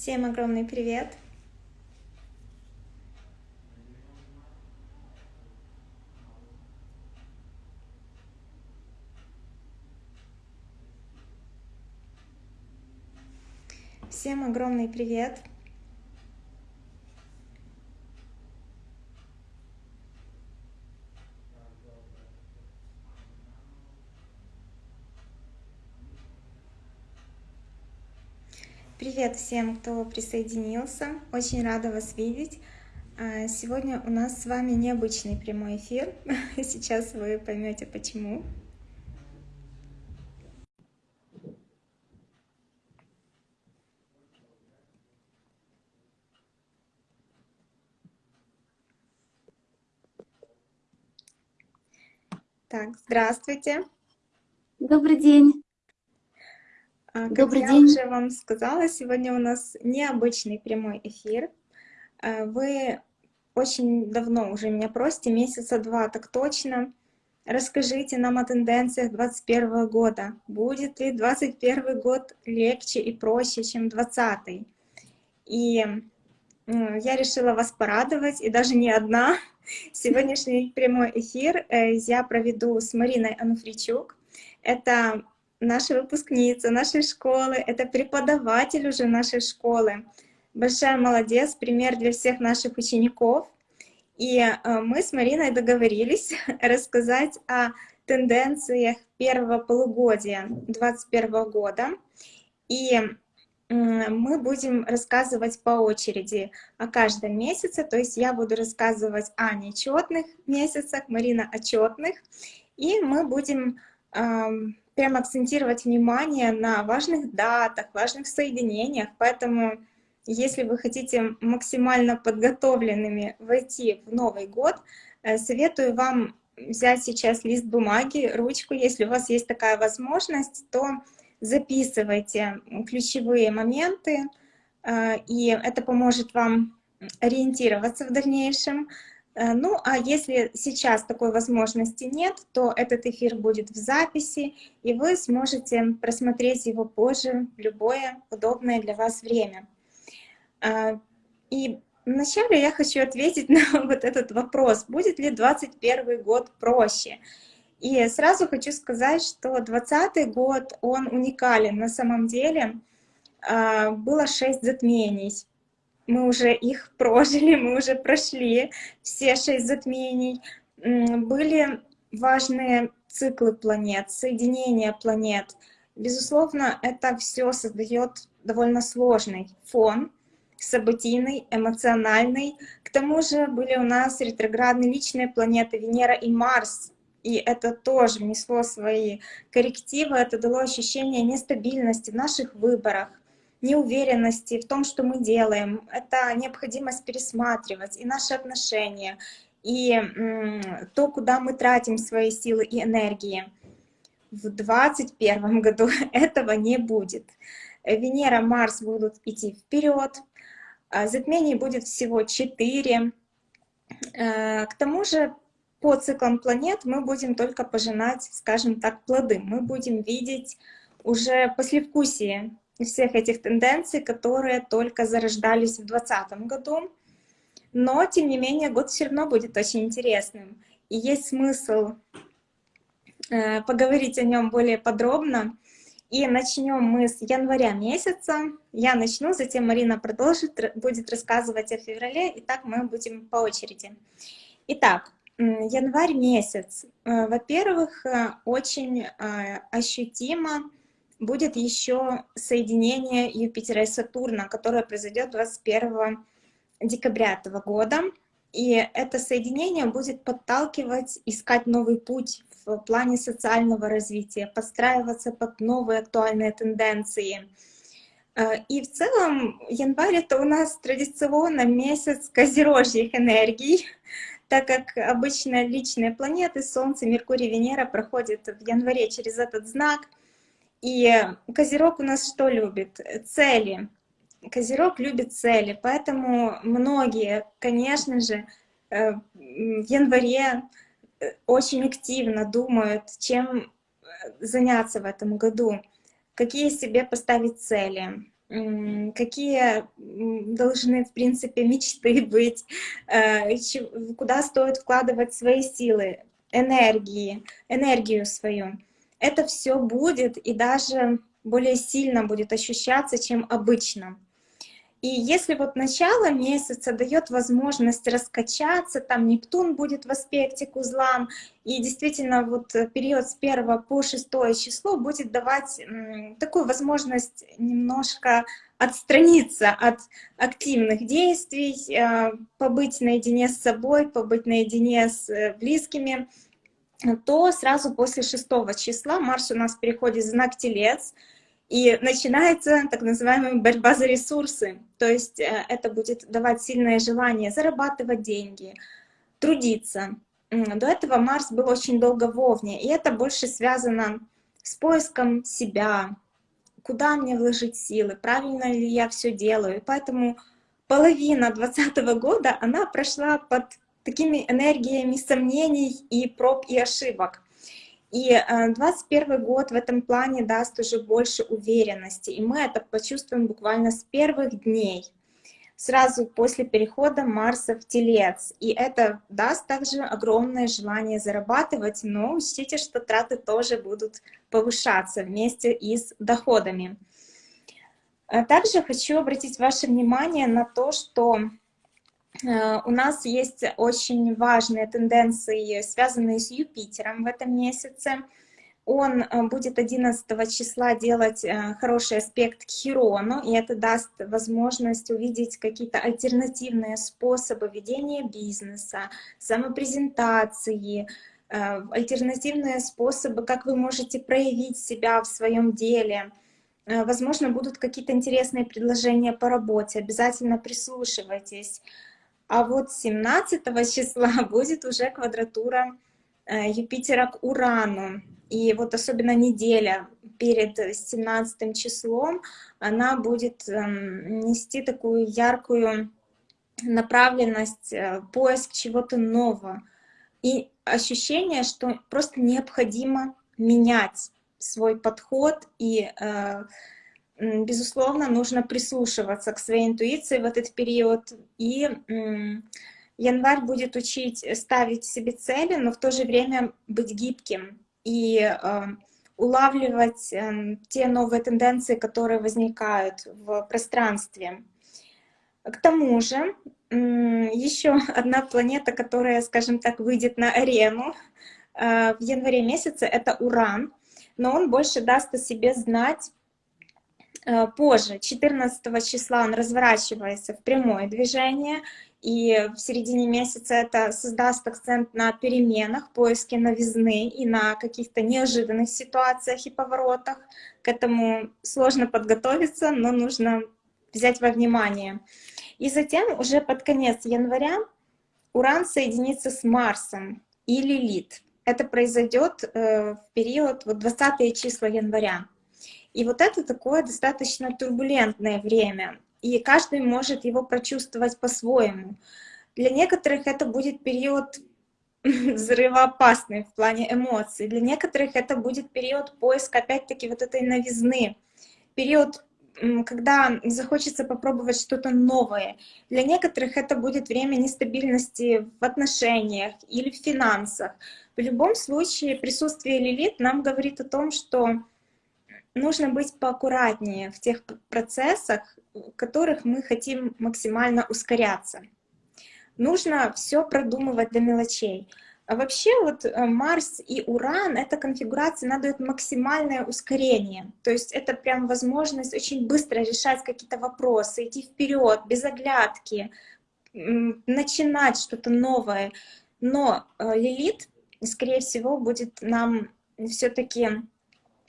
Всем огромный привет! Всем огромный привет! Привет всем, кто присоединился. Очень рада вас видеть. А, сегодня у нас с вами необычный прямой эфир. Сейчас вы поймете почему. Так, здравствуйте. Добрый день. А, как Добрый я день. уже вам сказала, сегодня у нас необычный прямой эфир. А, вы очень давно уже меня просите, месяца два так точно. Расскажите нам о тенденциях 2021 года. Будет ли 2021 год легче и проще, чем 2020? И я решила вас порадовать, и даже не одна. Сегодняшний прямой эфир э, я проведу с Мариной Ануфричук. Это наша выпускница нашей школы, это преподаватель уже нашей школы. Большая молодец, пример для всех наших учеников. И э, мы с Мариной договорились рассказать о тенденциях первого полугодия 2021 года. И мы будем рассказывать по очереди о каждом месяце, то есть я буду рассказывать о нечетных месяцах, Марина о четных, и мы будем прям акцентировать внимание на важных датах, важных соединениях, поэтому если вы хотите максимально подготовленными войти в Новый год, э, советую вам взять сейчас лист бумаги, ручку, если у вас есть такая возможность, то записывайте ключевые моменты, э, и это поможет вам ориентироваться в дальнейшем, ну, а если сейчас такой возможности нет, то этот эфир будет в записи, и вы сможете просмотреть его позже в любое удобное для вас время. Э, и вначале я хочу ответить на вот этот вопрос, будет ли 2021 год проще. И сразу хочу сказать, что 2020 год, он уникален на самом деле. Э, было шесть затмений мы уже их прожили, мы уже прошли все шесть затмений. Были важные циклы планет, соединения планет. Безусловно, это все создает довольно сложный фон, событийный, эмоциональный. К тому же были у нас ретроградные личные планеты Венера и Марс, и это тоже внесло свои коррективы, это дало ощущение нестабильности в наших выборах, неуверенности в том, что мы делаем. Это необходимость пересматривать и наши отношения, и то, куда мы тратим свои силы и энергии. В 2021 году этого не будет. Венера, Марс будут идти вперед, а затмений будет всего 4. Э, к тому же по циклам планет мы будем только пожинать, скажем так, плоды. Мы будем видеть уже послевкусие всех этих тенденций, которые только зарождались в 2020 году. Но, тем не менее, год все равно будет очень интересным. И есть смысл э, поговорить о нем более подробно. И начнем мы с января месяца. Я начну, затем Марина продолжит, будет рассказывать о феврале, и так мы будем по очереди. Итак, январь месяц. Э, во-первых, э, очень ощутимо будет еще соединение Юпитера и Сатурна, которое произойдет 21 декабря этого года. И это соединение будет подталкивать, искать новый путь в плане социального развития, подстраиваться под новые актуальные тенденции. И в целом январь — это у нас традиционно месяц козерожьих энергий, так как обычно личные планеты, Солнце, Меркурий, Венера проходят в январе через этот знак — и Козерог у нас что любит? Цели. Козерог любит цели, поэтому многие, конечно же, э, в январе э, очень активно думают, чем э, заняться в этом году, какие себе поставить цели. какие должны, в принципе, мечты быть, куда стоит вкладывать свои силы, энергии, энергию свою. Это все будет и даже более сильно будет ощущаться, чем обычно. И если вот начало месяца дает возможность раскачаться, там Нептун будет в аспекте к узлам, и действительно вот период с 1 по 6 число будет давать такую возможность немножко отстраниться от активных действий, э, побыть наедине с собой, побыть наедине с э, близкими, то сразу после 6 числа Марс у нас переходит в знак Телец, и начинается так называемая борьба за ресурсы. То есть э, это будет давать сильное желание зарабатывать деньги, трудиться. До этого Марс был очень долго в Овне, и это больше связано с поиском себя, куда мне вложить силы, правильно ли я все делаю. Поэтому половина 2020 года, она прошла под такими энергиями сомнений и проб и ошибок. И 21 э, год в этом плане даст уже больше уверенности, и мы это почувствуем буквально с первых дней, сразу после перехода Марса в Телец. И это даст также огромное желание зарабатывать, но учтите, что траты тоже будут повышаться вместе и с доходами. А также хочу обратить ваше внимание на то, что Э, у нас есть очень важные тенденции, связанные с Юпитером в этом месяце. Он э, будет 11 числа делать э, хороший аспект к Хирону, и это даст возможность увидеть какие-то альтернативные способы ведения бизнеса, самопрезентации, альтернативные способы, как вы можете проявить себя в своем деле. Возможно, будут какие-то интересные предложения по работе, обязательно прислушивайтесь. А вот 17 числа будет уже квадратура э, Юпитера к Урану. И вот особенно неделя перед 17 числом, она будет эм, нести такую яркую направленность, э, поиск чего-то нового. И ощущение, что просто необходимо менять свой подход и э, безусловно, нужно прислушиваться к своей интуиции в этот период. И январь будет учить ставить себе цели, но в то же время быть гибким и э, улавливать э, те новые тенденции, которые возникают в пространстве. К тому же, еще одна планета, которая, скажем так, выйдет на арену э, в январе месяце, это Уран, но он больше даст о себе знать Э, позже, 14 числа, он разворачивается в прямое движение, и в середине месяца это создаст акцент на переменах, поиске новизны и на каких-то неожиданных ситуациях и поворотах. К этому сложно подготовиться, но нужно взять во внимание. И затем уже под конец января Уран соединится с Марсом и Лилит. Это произойдет э, в период вот 20 числа января. И вот это такое достаточно турбулентное время, и каждый может его прочувствовать по-своему. Для некоторых это будет период взрывоопасный в плане эмоций, для некоторых это будет период поиска, опять-таки, вот этой новизны, период когда захочется попробовать что-то новое. Для некоторых это будет время нестабильности в отношениях или в финансах. В любом случае присутствие Лилит нам говорит о том, что нужно быть поаккуратнее в тех процессах, в которых мы хотим максимально ускоряться. Нужно все продумывать до мелочей. А вообще вот э, Марс и Уран, эта конфигурация, она дает максимальное ускорение. То есть это прям возможность очень быстро решать какие-то вопросы, идти вперед, без оглядки, начинать что-то новое. Но э, Лилит, скорее всего, будет нам все-таки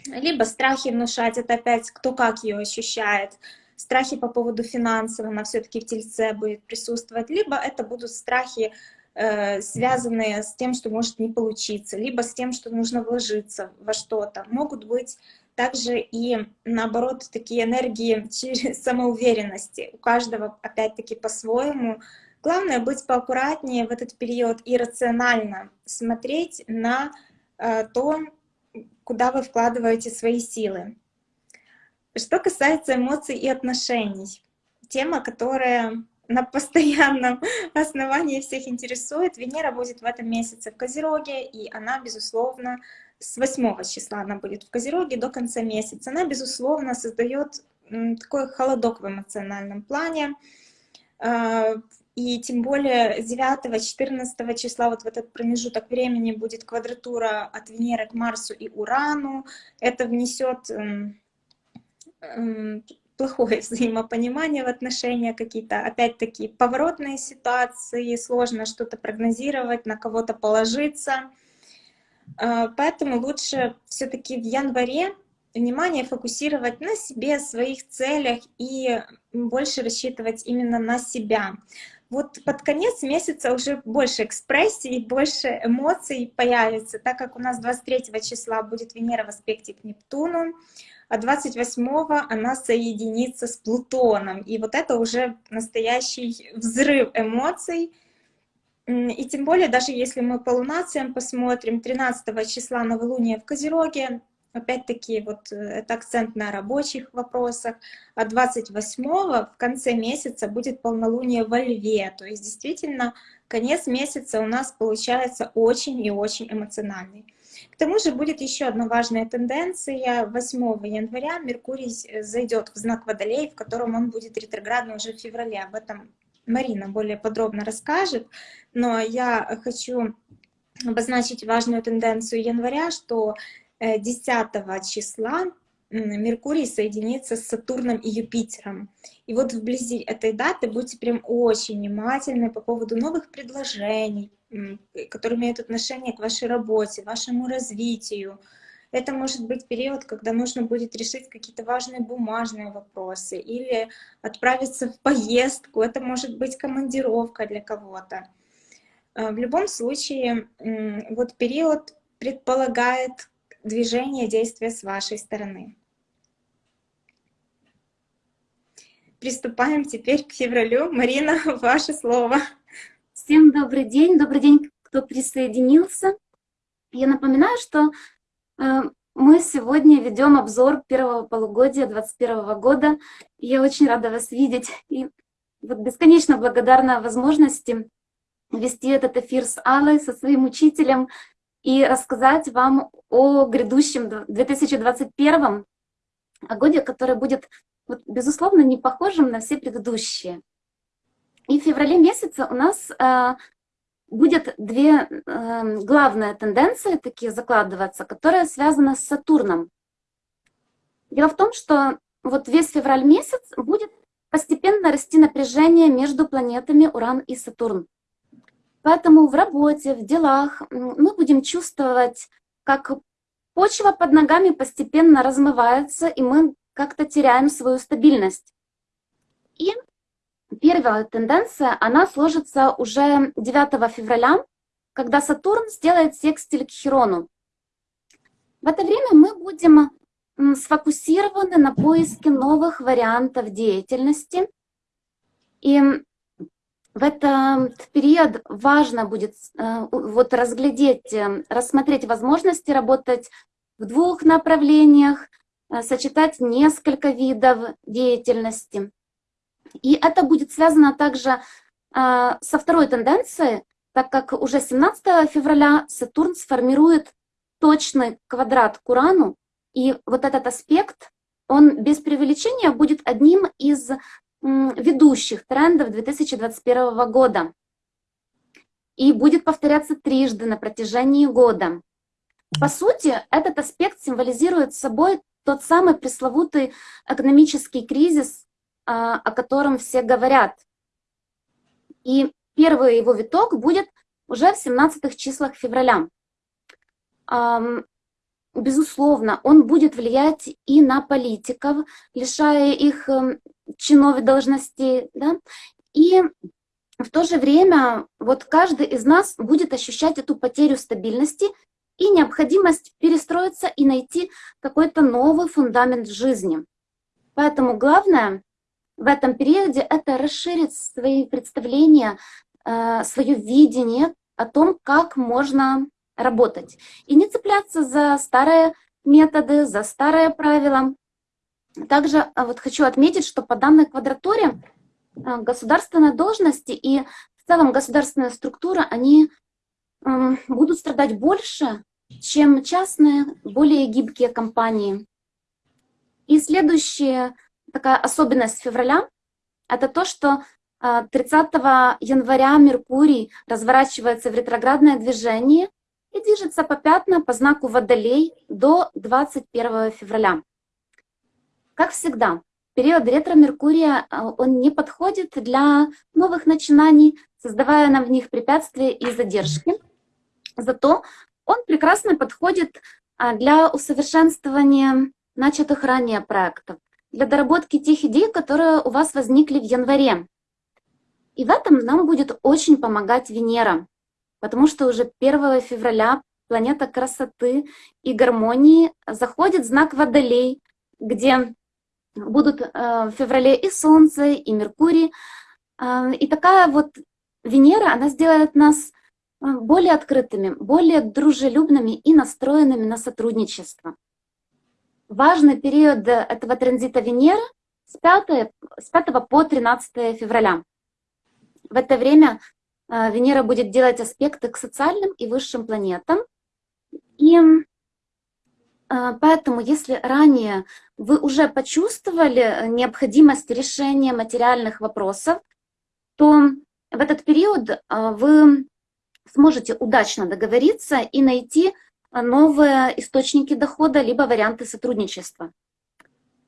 либо страхи внушать, это опять кто как ее ощущает, страхи по поводу финансов, она все-таки в тельце будет присутствовать, либо это будут страхи, э, связанные с тем, что может не получиться, либо с тем, что нужно вложиться во что-то. Могут быть также и, наоборот, такие энергии через самоуверенности. У каждого, опять-таки, по-своему. Главное быть поаккуратнее в этот период и рационально смотреть на э, то, куда вы вкладываете свои силы. Что касается эмоций и отношений, тема, которая на постоянном основании всех интересует. Венера будет в этом месяце в Козероге, и она, безусловно, с 8 числа она будет в Козероге до конца месяца. Она, безусловно, создает такой холодок в эмоциональном плане. И тем более 9-14 числа, вот в этот промежуток времени, будет квадратура от Венеры к Марсу и Урану. Это внесет плохое взаимопонимание в отношениях, какие-то, опять-таки, поворотные ситуации, сложно что-то прогнозировать, на кого-то положиться. А, поэтому лучше все таки в январе внимание фокусировать на себе, своих целях и больше рассчитывать именно на себя. Вот под конец месяца уже больше экспрессии, больше эмоций появится, так как у нас 23 числа будет Венера в аспекте к Нептуну, а 28-го она соединится с Плутоном. И вот это уже настоящий взрыв эмоций. И тем более, даже если мы по лунациям посмотрим, 13 числа новолуние в Козероге, опять-таки, вот э, это акцент на рабочих вопросах, а 28-го в конце месяца будет полнолуние во Льве. То есть действительно конец месяца у нас получается очень и очень эмоциональный. К тому же будет еще одна важная тенденция. 8 января Меркурий э, зайдет в знак Водолей, в котором он будет ретроградно уже в феврале. Об этом Марина более подробно расскажет. Но я хочу обозначить важную тенденцию января, что 10 э, числа Меркурий соединится с Сатурном и Юпитером. И вот вблизи этой даты будьте прям очень внимательны по поводу новых предложений, которые имеют отношение к вашей работе, вашему развитию. Это может быть период, когда нужно будет решить какие-то важные бумажные вопросы или отправиться в поездку. Это может быть командировка для кого-то. Э, в любом случае, вот период предполагает движение, действия с вашей стороны. Приступаем теперь к февралю. Марина, ваше слово. Всем добрый день, добрый день, кто присоединился. Я напоминаю, что э, мы сегодня ведем обзор первого полугодия 2021 года. Я очень рада вас видеть и вот бесконечно благодарна возможности вести этот эфир с Аллой, со своим учителем и рассказать вам о грядущем 2021 годе, который будет, вот, безусловно, не похожим на все предыдущие. И в феврале месяце у нас э, будет две э, главные тенденции такие закладываться, которые связаны с Сатурном. Дело в том, что вот весь февраль месяц будет постепенно расти напряжение между планетами Уран и Сатурн. Поэтому в работе, в делах мы будем чувствовать, как почва под ногами постепенно размывается, и мы как-то теряем свою стабильность. И Первая тенденция, она сложится уже 9 февраля, когда Сатурн сделает секстиль к Хирону. В это время мы будем сфокусированы на поиске новых вариантов деятельности. И в этот период важно будет э, вот разглядеть, э, рассмотреть возможности работать в двух направлениях, э, сочетать несколько видов деятельности. И это будет связано также э, со второй тенденцией, так как уже 17 февраля Сатурн сформирует точный квадрат к Урану, и вот этот аспект, он без преувеличения будет одним из ведущих трендов 2021 года и будет повторяться трижды на протяжении года. По сути, этот аспект символизирует собой тот самый пресловутый экономический кризис а, о котором все говорят. И первый его виток будет уже в 17 числах февраля. Безусловно, он будет влиять и на политиков, лишая их чинов должностей. Да? И в то же время вот каждый из нас будет ощущать эту потерю стабильности и необходимость перестроиться и найти какой-то новый фундамент жизни. Поэтому главное в этом периоде это расширит свои представления, э, свое видение о том, как можно работать. И не цепляться за старые методы, за старые правила, Также вот хочу отметить, что по данной квадратуре государственные должности и в целом государственная структура, они будут страдать больше, чем частные, более гибкие компании. И следующая такая особенность февраля – это то, что 30 января Меркурий разворачивается в ретроградное движение и движется попятно по знаку Водолей до 21 февраля. Как всегда, период ретро-Меркурия он не подходит для новых начинаний, создавая нам в них препятствия и задержки. Зато он прекрасно подходит для усовершенствования начатых ранее проектов, для доработки тех идей, которые у вас возникли в январе. И в этом нам будет очень помогать Венера, потому что уже 1 февраля планета красоты и гармонии заходит в знак Водолей, где будут э, в феврале и Солнце, и Меркурий. Э, и такая вот Венера, она сделает нас э, более открытыми, более дружелюбными и настроенными на сотрудничество. Важный период этого транзита Венеры с 5, с 5 по 13 февраля. В это время Венера будет делать аспекты к социальным и высшим планетам. И поэтому, если ранее вы уже почувствовали необходимость решения материальных вопросов, то в этот период э, вы сможете удачно договориться и найти новые источники дохода, либо варианты сотрудничества.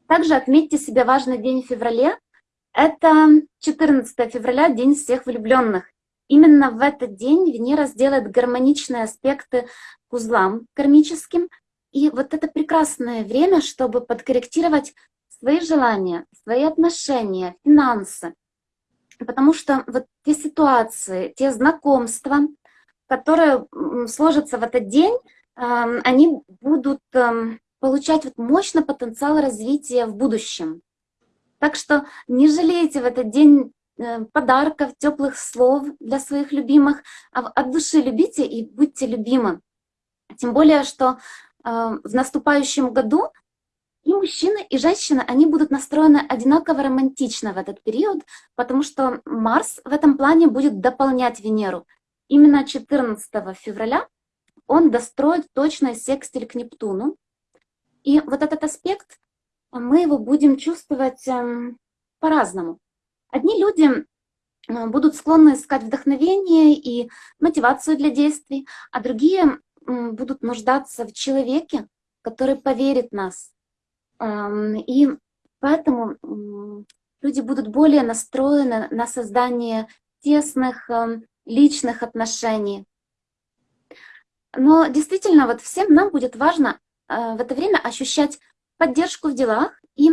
Также отметьте себе важный день в феврале, это 14 февраля, День всех влюбленных. Именно в этот день Венера сделает гармоничные аспекты к узлам кармическим. И вот это прекрасное время, чтобы подкорректировать свои желания, свои отношения, финансы. Потому что вот те ситуации, те знакомства, которые сложатся в этот день, эм, они будут эм, получать вот мощный потенциал развития в будущем. Так что не жалейте в этот день э, подарков, теплых слов для своих любимых, а от души любите и будьте любимы. Тем более, что в наступающем году и мужчины, и женщины, они будут настроены одинаково романтично в этот период, потому что Марс в этом плане будет дополнять Венеру. Именно 14 февраля он достроит точно секстиль к Нептуну. И вот этот аспект мы его будем чувствовать эм, по-разному. Одни люди э, будут склонны искать вдохновение и мотивацию для действий, а другие будут нуждаться в человеке, который поверит нас. И поэтому люди будут более настроены на создание тесных личных отношений. Но действительно, вот всем нам будет важно э, в это время ощущать поддержку в делах и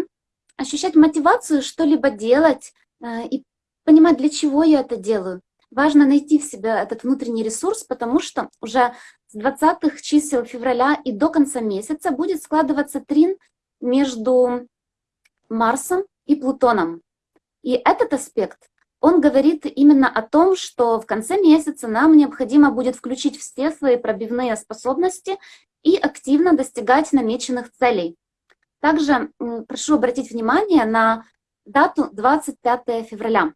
ощущать мотивацию что-либо делать э, и понимать, для чего я это делаю. Важно найти в себя этот внутренний ресурс, потому что уже с 20 чисел февраля и до конца месяца будет складываться трин между Марсом и Плутоном. И этот аспект, он говорит именно о том, что в конце месяца нам необходимо будет включить все свои пробивные способности и активно достигать намеченных целей. Также прошу обратить внимание на дату 25 февраля.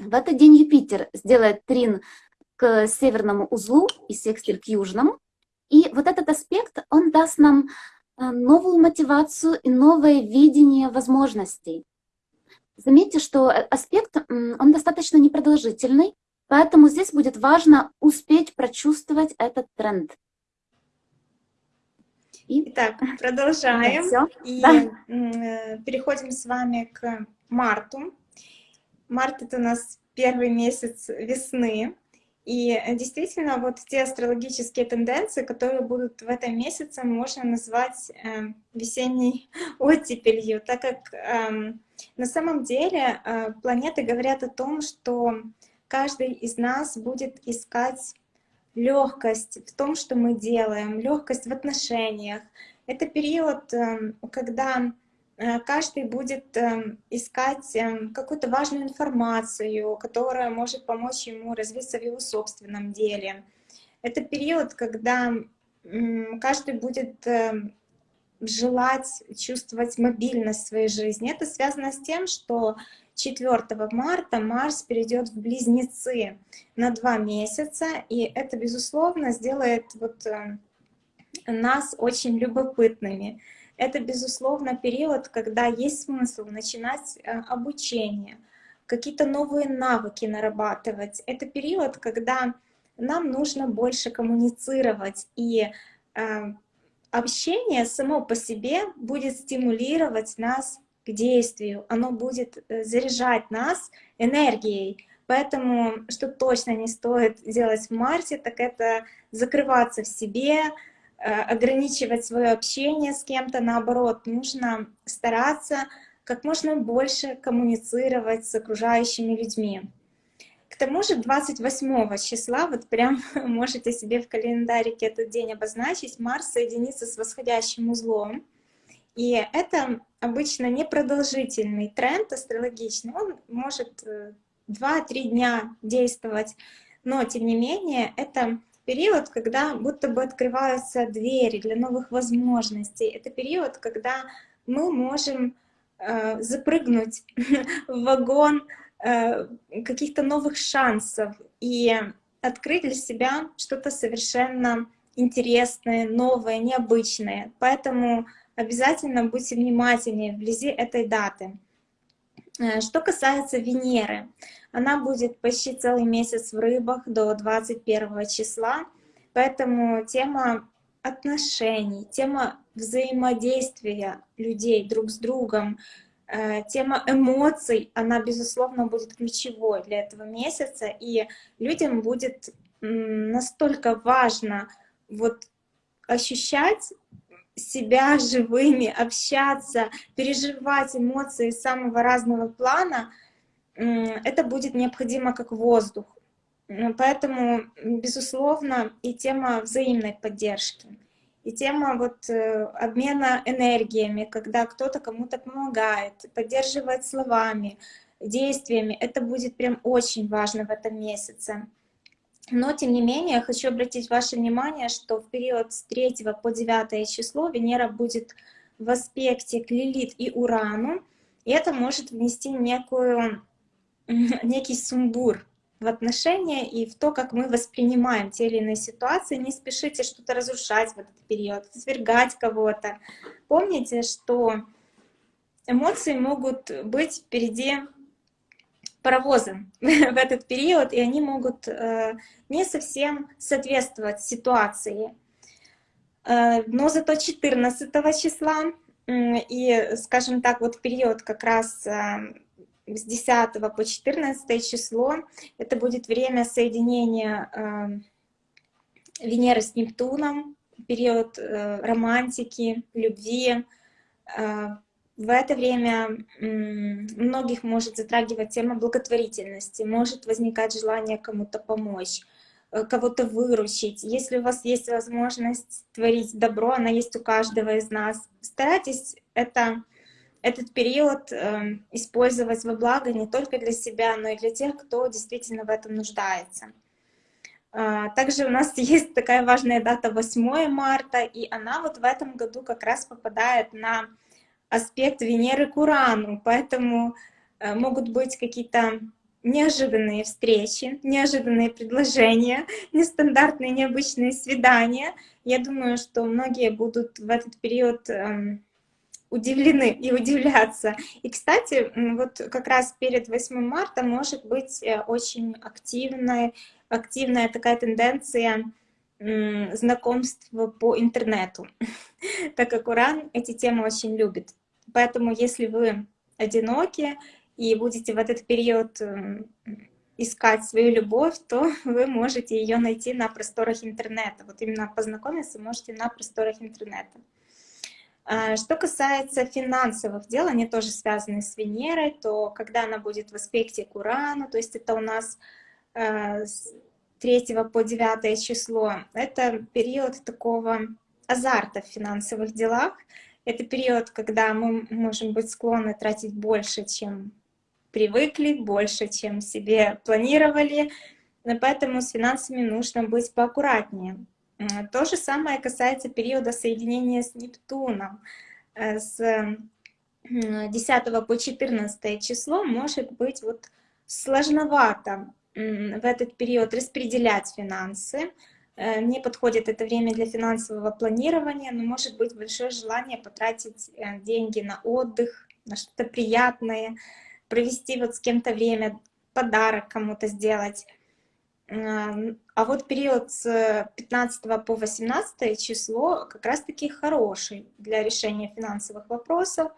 В этот день Юпитер сделает трин к северному узлу и секстиль к южному. И вот этот аспект, он даст нам э, новую мотивацию и новое видение возможностей. Заметьте, что э, аспект, он достаточно непродолжительный, поэтому здесь будет важно успеть прочувствовать этот тренд. Итак, продолжаем. Все. И да. Переходим с вами к марту. Март — это у нас первый месяц весны. И действительно, вот те астрологические тенденции, которые будут в этом месяце, можно назвать э, весенней оттепелью, так как э, на самом деле э, планеты говорят о том, что каждый из нас будет искать легкость в том, что мы делаем, легкость в отношениях. Это период, эм, когда э, каждый будет эм, искать эм, какую-то важную информацию, которая может помочь ему развиться в его собственном деле. Это период, когда каждый будет желать чувствовать мобильность в своей жизни. Это связано с тем, что 4 марта Марс перейдет в Близнецы на два месяца, и это, безусловно, сделает вот э, нас очень любопытными. Это, безусловно, период, когда есть смысл начинать э, обучение, какие-то новые навыки нарабатывать. Это период, когда нам нужно больше коммуницировать, и э, общение само по себе будет стимулировать нас к действию, оно будет э, заряжать нас энергией. Поэтому, что точно не стоит делать в марте, так это закрываться в себе, ограничивать свое общение с кем-то, наоборот, нужно стараться как можно больше коммуницировать с окружающими людьми. К тому же 28 числа, вот прям можете себе в календарике этот день обозначить, Марс соединится с восходящим узлом. И это обычно непродолжительный тренд астрологичный, он может 2-3 э, дня действовать, но тем не менее это период, когда будто бы открываются двери для новых возможностей. Это период, когда мы можем э, запрыгнуть в вагон э, каких-то новых шансов и открыть для себя что-то совершенно интересное, новое, необычное. Поэтому обязательно будьте внимательнее вблизи этой даты. Э, что касается Венеры, она будет почти целый месяц в рыбах до 21 числа, поэтому тема отношений, тема взаимодействия людей друг с другом, э, тема эмоций, она, безусловно, будет ключевой для этого месяца, и людям будет настолько важно вот ощущать себя живыми, общаться, переживать эмоции самого разного плана, это будет необходимо как воздух. Поэтому, безусловно, и тема взаимной поддержки, и тема вот э, обмена энергиями, когда кто-то кому-то помогает, поддерживает словами, действиями, это будет прям очень важно в этом месяце. Но, тем не менее, я хочу обратить ваше внимание, что в период с 3 по 9 число Венера будет в аспекте к Лилит и Урану, и это может внести некую, некий сумбур в отношения и в то, как мы воспринимаем те или иные ситуации. Не спешите что-то разрушать в этот период, свергать кого-то. Помните, что эмоции могут быть впереди паровозом в этот период, и они могут э, не совсем соответствовать ситуации. Э, но зато 14 числа и, скажем так, вот период как раз э, с 10 по 14 число, это будет время соединения Венеры с Нептуном, период романтики, любви, в это время многих может затрагивать тема благотворительности, может возникать желание кому-то помочь, э, кого-то выручить. Если у вас есть возможность творить добро, она есть у каждого из нас, старайтесь это, этот период э, использовать во благо не только для себя, но и для тех, кто действительно в этом нуждается. А, также у нас есть такая важная дата 8 марта, и она вот в этом году как раз попадает на аспект Венеры к Урану, поэтому э, могут быть какие-то неожиданные встречи, неожиданные предложения, нестандартные, необычные свидания. Я думаю, что многие будут в этот период эм, удивлены и удивляться. И, кстати, вот как раз перед 8 марта может быть э, очень активная, активная такая тенденция знакомства по интернету, так как Уран эти темы очень любит. Поэтому если вы одиноки и будете в этот период искать свою любовь, то вы можете ее найти на просторах интернета. Вот именно познакомиться можете на просторах интернета. А, что касается финансовых дел, они тоже связаны с Венерой, то когда она будет в аспекте к Урану, то есть это у нас э, 3 по 9 число, это период такого азарта в финансовых делах, это период, когда мы можем быть склонны тратить больше, чем привыкли, больше, чем себе планировали. Но поэтому с финансами нужно быть поаккуратнее. То же самое касается периода соединения с Нептуном. Э, с 10 по 14 число может быть вот сложновато в этот период распределять финансы. Э, не подходит это время для финансового планирования, но может быть большое желание потратить э, деньги на отдых, на что-то приятное, провести вот с кем-то время, подарок кому-то сделать. А вот период с 15 по 18 число как раз-таки хороший для решения финансовых вопросов,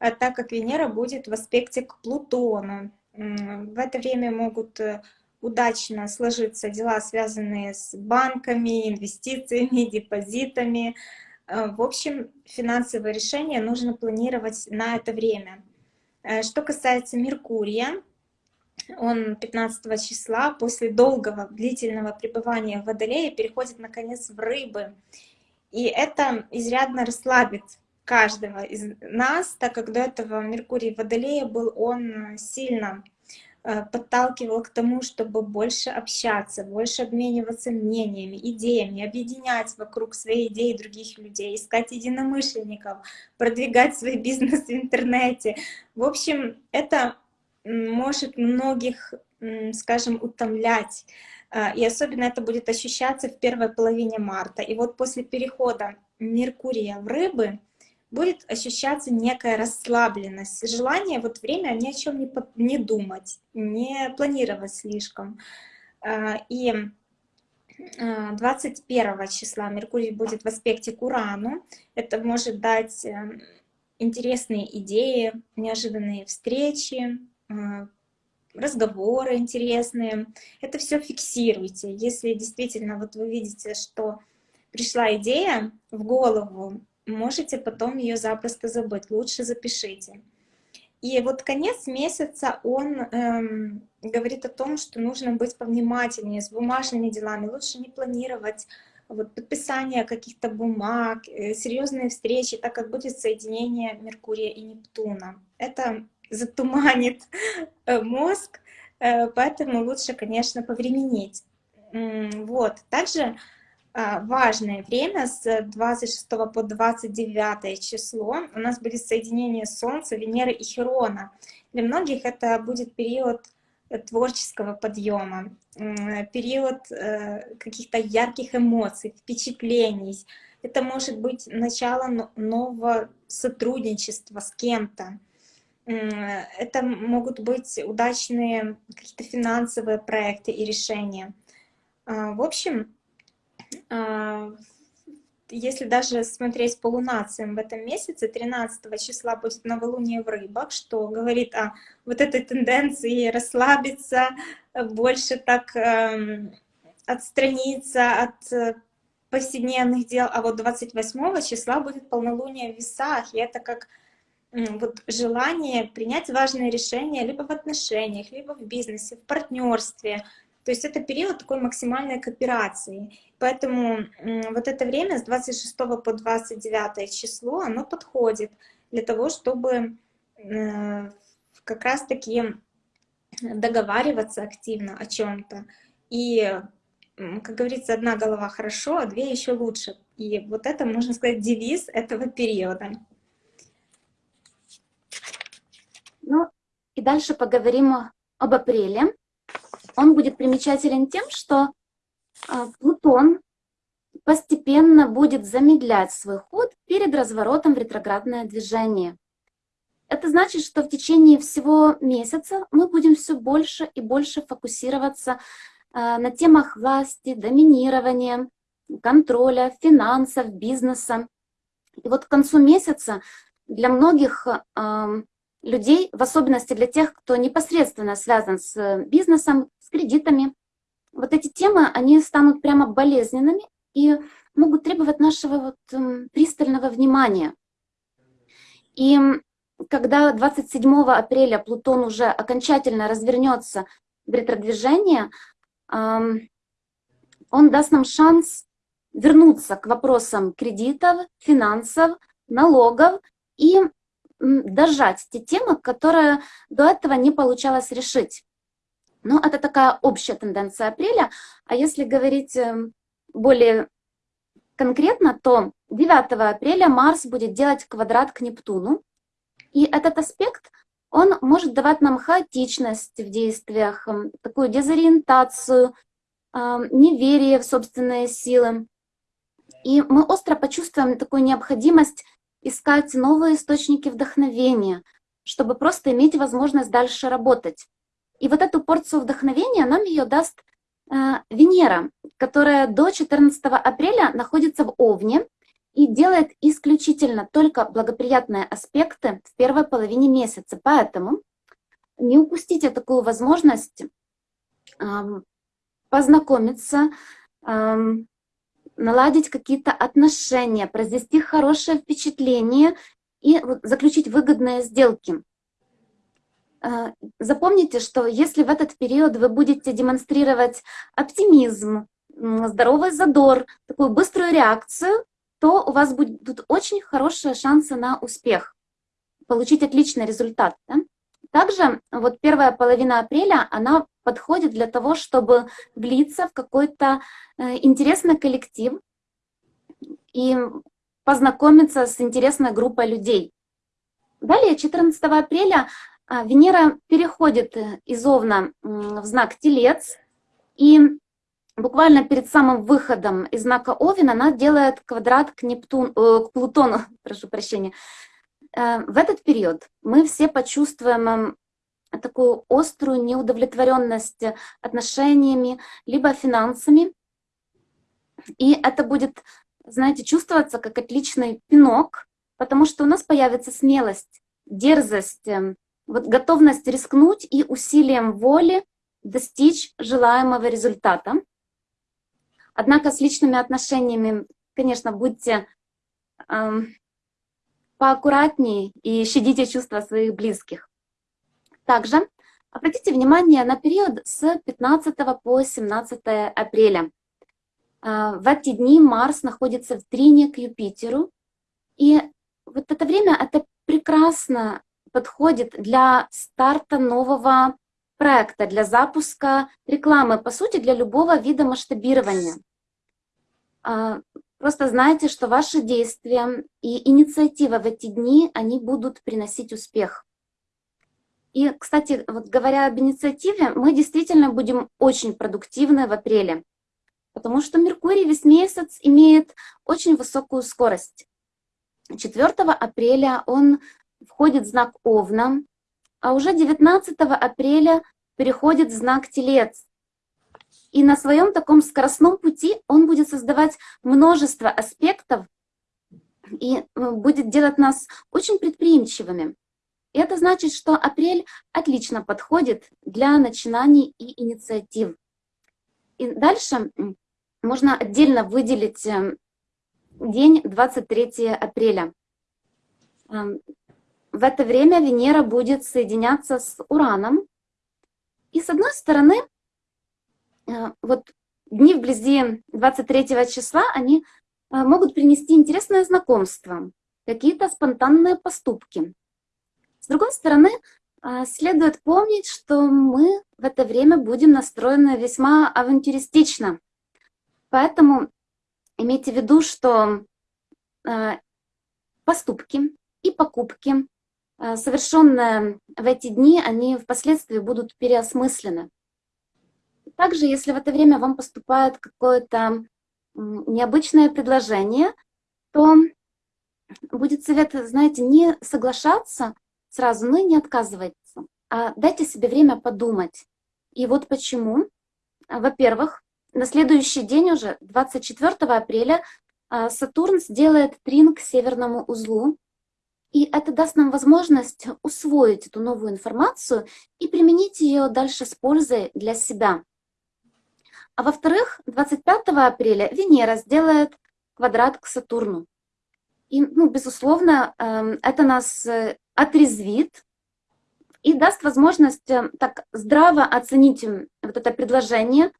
э, так как Венера будет в аспекте к Плутону. В это время могут удачно сложиться дела, связанные с банками, инвестициями, депозитами. Э, в общем, финансовые решения нужно планировать на это время. Э, что касается Меркурия, он 15 числа после долгого, длительного пребывания в Водолее переходит наконец в Рыбы. И это изрядно расслабит каждого из нас, так как до этого Меркурий в Водолее был он сильно подталкивал к тому, чтобы больше общаться, больше обмениваться мнениями, идеями, объединять вокруг своей идеи других людей, искать единомышленников, продвигать свой бизнес в интернете. В общем, это может многих, скажем, утомлять. Э, и особенно это будет ощущаться в первой половине марта. И вот после перехода Меркурия в рыбы, будет ощущаться некая расслабленность, желание вот время ни о чем не, не думать, не планировать слишком. А, и 21 а, числа Меркурий будет в аспекте к Урану. Это может дать э, интересные идеи, неожиданные встречи, а, разговоры интересные. Это все фиксируйте. Если действительно вот вы видите, что пришла идея в голову, можете потом ее запросто забыть, лучше запишите. И вот конец месяца, он эм, говорит о том, что нужно быть повнимательнее с бумажными делами, лучше не планировать вот, подписание каких-то бумаг, э, серьезные встречи, так как будет соединение Меркурия и Нептуна. Это затуманит э, мозг, э, поэтому лучше, конечно, повременить. Вот. Также важное время с 26 по 29 число. У нас будет соединение Солнца, Венеры и Херона. Для многих это будет период э, творческого подъема, период э, каких-то ярких эмоций, впечатлений. Это может быть начало нового сотрудничества с кем-то. Это могут быть удачные какие-то финансовые проекты и решения. А, в общем, а, если даже смотреть по лунациям в этом месяце, 13 числа будет новолуние в рыбах, что говорит о вот этой тенденции расслабиться, больше так э, отстраниться от э, повседневных дел. А вот 28 числа будет полнолуние в весах, и это как вот желание принять важное решение либо в отношениях, либо в бизнесе, в партнерстве, то есть это период такой максимальной кооперации. Поэтому вот это время с 26 по 29 число, оно подходит для того, чтобы э, как раз-таки договариваться активно о чем-то. И, как говорится, одна голова хорошо, а две еще лучше. И вот это, можно сказать, девиз этого периода. Ну, и дальше поговорим об апреле он будет примечателен тем, что а, Плутон постепенно будет замедлять свой ход перед разворотом в ретроградное движение. Это значит, что в течение всего месяца мы будем все больше и больше фокусироваться а, на темах власти, доминирования, контроля, финансов, бизнеса. И вот к концу месяца для многих людей, в особенности для тех, кто непосредственно связан с э, бизнесом, с кредитами, вот эти темы, они станут прямо болезненными и могут требовать нашего вот эм, пристального внимания. И когда 27 апреля Плутон уже окончательно развернется в ретродвижение, он даст нам шанс вернуться к вопросам кредитов, финансов, налогов и дожать те темы, которые до этого не получалось решить. Но это такая общая тенденция апреля. А если говорить эм, более конкретно, то 9 апреля Марс будет делать квадрат к Нептуну. И этот аспект, он может давать нам хаотичность в действиях, такую дезориентацию, неверие в собственные силы. И мы остро почувствуем такую необходимость искать новые источники вдохновения, чтобы просто иметь возможность дальше работать. И вот эту порцию вдохновения нам ее даст э, Венера, которая до 14 апреля находится в Овне и делает исключительно только благоприятные аспекты в первой половине месяца. Поэтому не упустите такую возможность э, познакомиться, э, наладить какие-то отношения, произвести хорошее впечатление и заключить выгодные сделки. А, запомните, что если в этот период вы будете демонстрировать оптимизм, здоровый задор, такую быструю реакцию, то у вас будут очень хорошие шансы на успех, получить отличный результат. Да? Также вот первая половина апреля, она подходит для того, чтобы влиться в какой-то э, интересный коллектив и познакомиться с интересной группой людей. Далее, 14 апреля, а, Венера переходит э, из Овна в знак Телец, и буквально перед самым выходом из знака Овен она делает квадрат к, Нептун, э, к Плутону, прошу прощения. В этот период мы все почувствуем такую острую неудовлетворенность отношениями, либо финансами. И это будет, знаете, чувствоваться как отличный пинок, потому что у нас появится смелость, дерзость, эм, вот готовность рискнуть и усилием воли достичь желаемого результата. Однако с личными отношениями, конечно, будьте эм, поаккуратнее и щадите чувства своих близких. Также обратите внимание на период с 15 по 17 апреля. Э, в эти дни Марс находится в трине к Юпитеру. И вот это время это прекрасно подходит для старта нового проекта, для запуска рекламы, по сути, для любого вида масштабирования. А, просто знайте, что ваши действия и инициатива в эти дни, они будут приносить успех. И, кстати, вот говоря об инициативе, мы действительно будем очень продуктивны в апреле, потому что Меркурий весь месяц имеет очень высокую скорость. 4 апреля он входит в знак Овна, а уже 19 апреля переходит в знак Телец. И на своем таком скоростном пути он будет создавать множество аспектов и э, будет делать нас очень предприимчивыми. Это значит, что апрель отлично подходит для начинаний и инициатив. И дальше можно отдельно выделить э, день 23 апреля. Эм, в это время Венера будет соединяться с Ураном. И с одной стороны, э, вот дни вблизи 23 числа, они э, могут принести интересное знакомство, какие-то спонтанные поступки. С другой стороны, э, следует помнить, что мы в это время будем настроены весьма авантюристично. Поэтому имейте в виду, что поступки и покупки Э, совершенные в эти дни, они впоследствии будут переосмыслены. Также, если в это время вам поступает какое-то необычное предложение, то будет совет, знаете, не соглашаться сразу, но и не отказываться, а дайте себе время подумать. И вот почему. Во-первых, на следующий день уже, 24 апреля, э, Сатурн сделает трин к северному узлу, и это даст нам возможность усвоить эту новую информацию и применить ее дальше с пользой для себя. А во-вторых, 25 апреля Венера сделает квадрат к Сатурну. И, ну, безусловно, эм, это нас э, отрезвит и даст возможность э, так здраво оценить вот это предложение,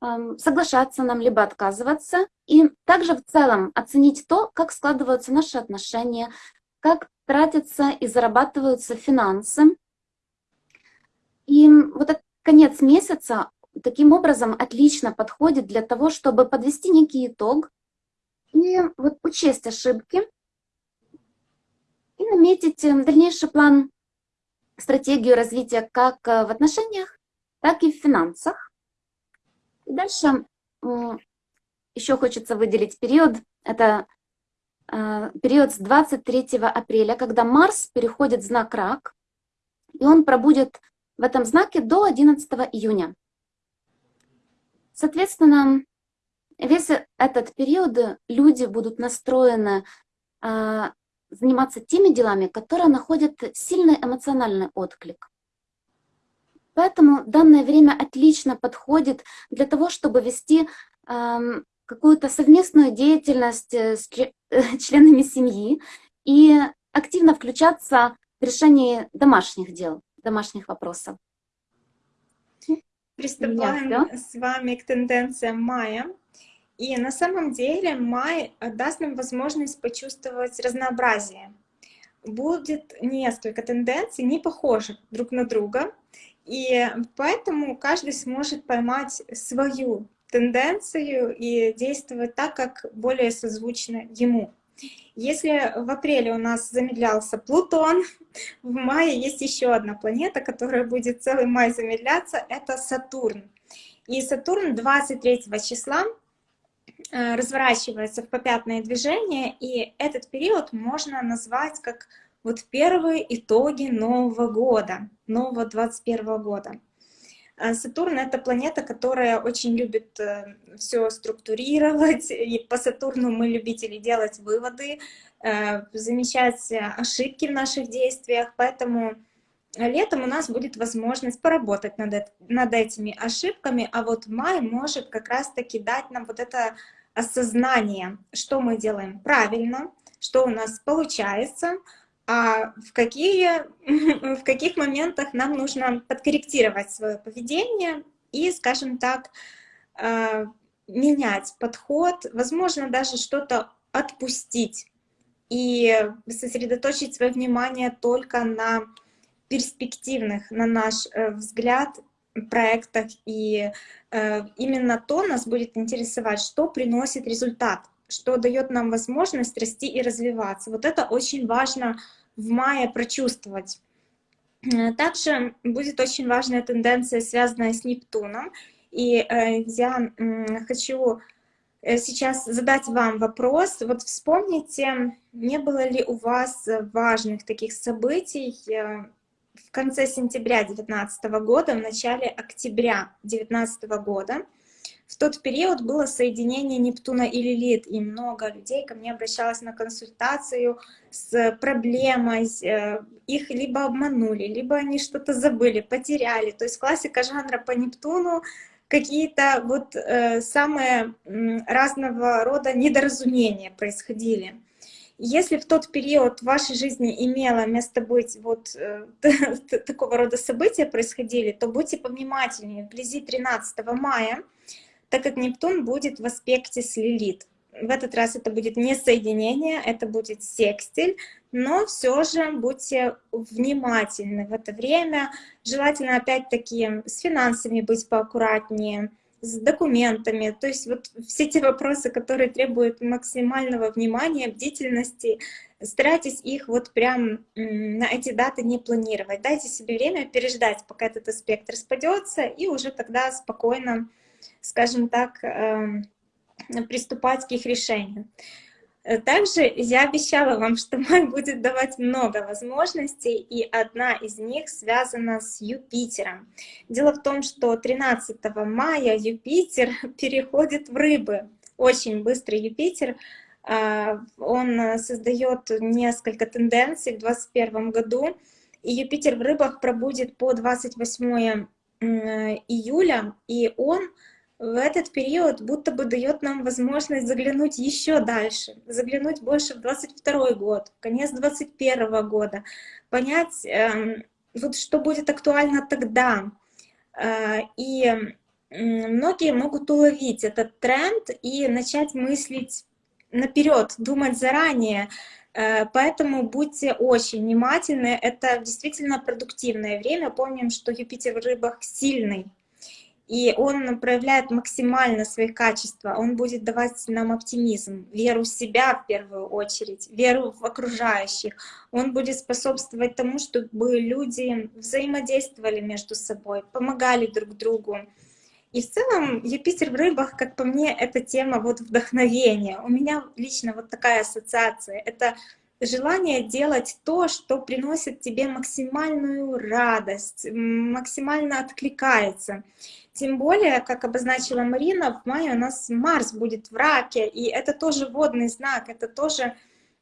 эм, соглашаться нам, либо отказываться, и также в целом оценить то, как складываются наши отношения, как тратятся и зарабатываются финансы. И вот этот конец месяца таким образом отлично подходит для того, чтобы подвести некий итог и вот учесть ошибки и наметить э, дальнейший план, стратегию развития как э, в отношениях, так и в финансах. И дальше еще хочется выделить период, это э, период с 23 апреля, когда Марс переходит в знак Рак, и он пробудет в этом знаке до 11 июня. Соответственно, весь этот период люди будут настроены а, заниматься теми делами, которые находят сильный эмоциональный отклик. Поэтому данное время отлично подходит для того, чтобы вести э, какую-то совместную деятельность э, с членами семьи и активно включаться в решение домашних дел, домашних вопросов. Приступаем с вами к тенденциям мая. И на самом деле май даст нам возможность почувствовать разнообразие. Будет несколько тенденций, не похожих друг на друга, и поэтому каждый сможет поймать свою тенденцию и действовать так, как более созвучно ему. Если в апреле у нас замедлялся Плутон, в мае есть еще одна планета, которая будет целый май замедляться, это Сатурн. И Сатурн 23 числа разворачивается в попятное движение, и этот период можно назвать как вот первые итоги Нового года, нового 21 года. А Сатурн — это планета, которая очень любит э, все структурировать, и по Сатурну мы любители делать выводы, э, замечать ошибки в наших действиях, поэтому летом у нас будет возможность поработать над, над этими ошибками, а вот май может как раз-таки дать нам вот это осознание, что мы делаем правильно, что у нас получается, а в, какие, в каких моментах нам нужно подкорректировать свое поведение и, скажем так, э, менять подход, возможно, даже что-то отпустить и сосредоточить свое внимание только на перспективных, на наш э, взгляд, проектах. И э, именно то нас будет интересовать, что приносит результат, что дает нам возможность расти и развиваться. Вот это очень важно в мае прочувствовать. Э, также будет очень важная тенденция, связанная с Нептуном. И э, я хочу э, сейчас задать вам вопрос. Вот вспомните, не было ли у вас важных таких событий в конце сентября 2019 года, в начале октября 2019 года, в тот период было соединение Нептуна и Лилит, и много людей ко мне обращалось на консультацию с проблемой, э, их либо обманули, либо они что-то забыли, потеряли. То есть классика жанра по Нептуну какие-то вот э, самые разного рода недоразумения происходили. Если в тот период в вашей жизни имело место быть вот э, такого рода события происходили, то будьте повнимательнее. Вблизи 13 мая так как Нептун будет в аспекте с Лилит. В этот раз это будет не соединение, это будет секстиль, но все же будьте внимательны в это время. Желательно опять-таки с финансами быть поаккуратнее, с документами, то есть вот все те вопросы, которые требуют максимального внимания, бдительности, старайтесь их вот прям на эти даты не планировать. Дайте себе время переждать, пока этот аспект распадется, и уже тогда спокойно скажем так, эм, приступать к их решению. Также я обещала вам, что май будет давать много возможностей, и одна из них связана с Юпитером. Дело в том, что 13 мая Юпитер переходит в рыбы. Очень быстрый Юпитер. А, он создает несколько тенденций в 2021 году. И Юпитер в рыбах пробудет по 28 июля, и он в этот период будто бы дает нам возможность заглянуть еще дальше, заглянуть больше в 22 год, в конец 21 года, понять, э, вот что будет актуально тогда. Э, и многие могут уловить этот тренд и начать мыслить наперед, думать заранее. Э, поэтому будьте очень внимательны. Это действительно продуктивное время. Помним, что Юпитер в рыбах сильный и он проявляет максимально свои качества, он будет давать нам оптимизм, веру в себя в первую очередь, веру в окружающих, он будет способствовать тому, чтобы люди взаимодействовали между собой, помогали друг другу. И в целом Юпитер в рыбах, как по мне, это тема вот вдохновения. У меня лично вот такая ассоциация. Это желание делать то, что приносит тебе максимальную радость, максимально откликается. Тем более, как обозначила Марина, в мае у нас Марс будет в раке, и это тоже водный знак, это тоже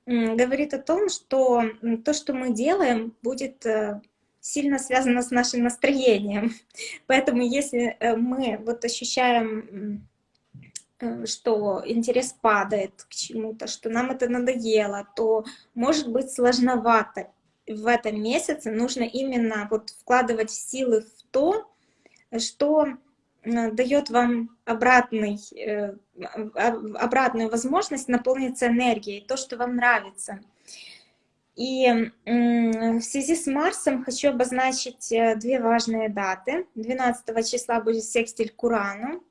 говорит о том, что то, что мы делаем, будет э, сильно связано с нашим настроением. Поэтому если э, мы вот ощущаем Э, что интерес падает к чему-то, что нам это надоело, то может быть сложновато. В этом месяце нужно именно вот вкладывать силы в то, что дает вам обратный, э, обратную возможность наполниться энергией, то, что вам нравится. И в связи с Марсом хочу обозначить две важные даты. 12 числа будет секстиль к Урану,